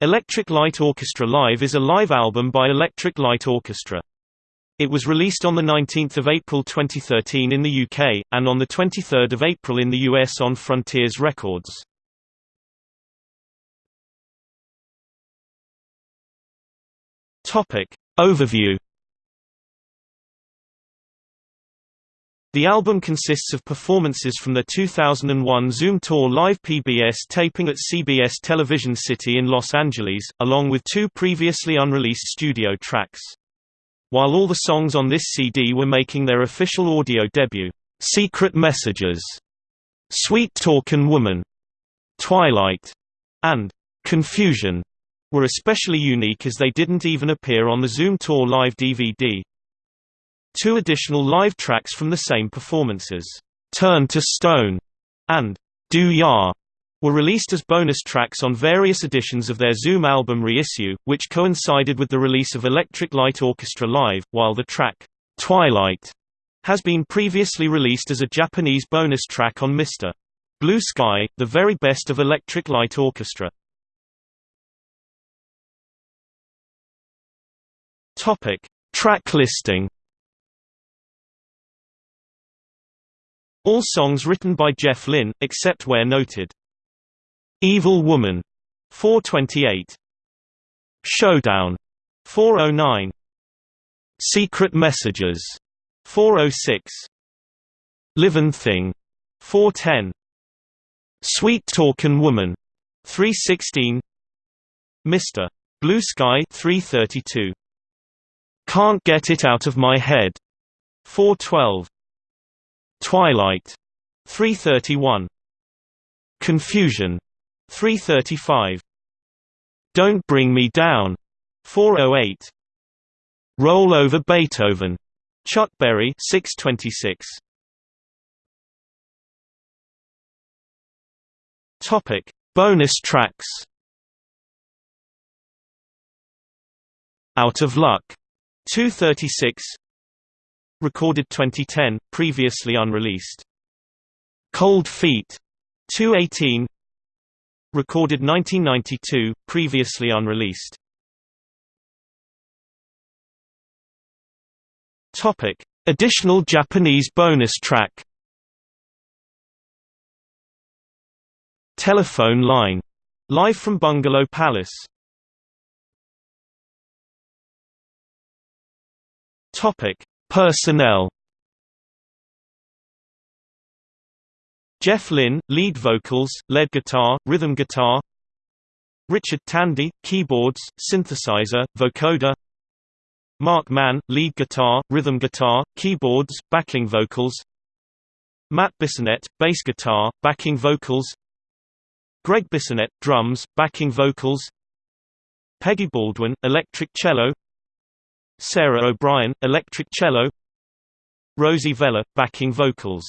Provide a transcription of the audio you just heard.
Electric Light Orchestra Live is a live album by Electric Light Orchestra. It was released on 19 April 2013 in the UK, and on 23 April in the US on Frontiers Records. Overview The album consists of performances from the 2001 Zoom Tour live PBS taping at CBS Television City in Los Angeles, along with two previously unreleased studio tracks. While all the songs on this CD were making their official audio debut, Secret Messages, Sweet Talkin' Woman, Twilight, and Confusion were especially unique as they didn't even appear on the Zoom Tour live DVD. Two additional live tracks from the same performances, Turn to Stone and Do Ya, were released as bonus tracks on various editions of their Zoom album reissue, which coincided with the release of Electric Light Orchestra Live, while the track, Twilight, has been previously released as a Japanese bonus track on Mr. Blue Sky, the very best of Electric Light Orchestra. Topic. Track listing All songs written by Jeff Lynne, except where noted. Evil Woman, 428. Showdown, 409. Secret Messages, 406. Livin' Thing, 410. Sweet Talkin' Woman, 316. Mr. Blue Sky, 332. Can't Get It Out of My Head, 412. Twilight. 331 Confusion. 335 Don't Bring Me Down. 408 Roll Over Beethoven. Chuck Berry 626 Topic. Bonus tracks. Out of Luck. 236 Recorded 2010, previously unreleased. Cold Feet 218 Recorded 1992, previously unreleased. Topic: Additional Japanese bonus track. Telephone Line. Live from Bungalow Palace. Topic: Personnel. Jeff Lynne, lead vocals, lead guitar, rhythm guitar. Richard Tandy, keyboards, synthesizer, vocoder. Marc Mann, lead guitar, rhythm guitar, keyboards, backing vocals. Matt Bissonette, bass guitar, backing vocals. Gregg Bissonette, drums, backing vocals. Peggy Baldwin, electric cello Sarah O'Brien, electric cello Rosie Vela, backing vocals